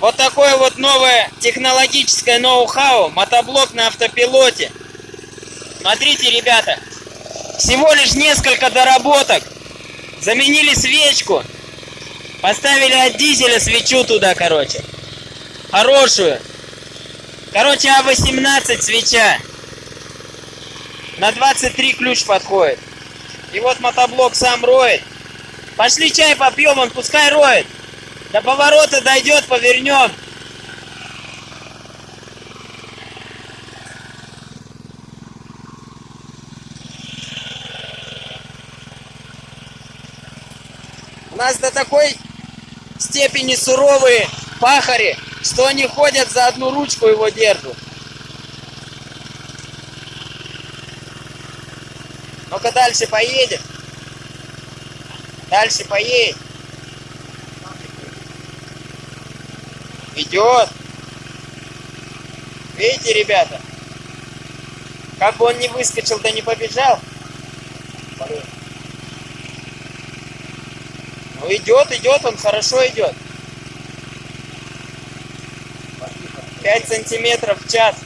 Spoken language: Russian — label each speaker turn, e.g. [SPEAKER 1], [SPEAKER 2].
[SPEAKER 1] Вот такое вот новое технологическое ноу-хау, мотоблок на автопилоте. Смотрите, ребята, всего лишь несколько доработок. Заменили свечку, поставили от дизеля свечу туда, короче. Хорошую. Короче, А18 свеча. На 23 ключ подходит. И вот мотоблок сам роет. Пошли чай попьем, он пускай роет. До поворота дойдет, повернем. У нас до такой степени суровые пахари, что они ходят за одну ручку его держат. Ну-ка дальше поедем. Дальше поедем. Идет. Видите, ребята? Как бы он не выскочил, да не побежал. Ну идет, идет, он хорошо идет. 5 сантиметров в час.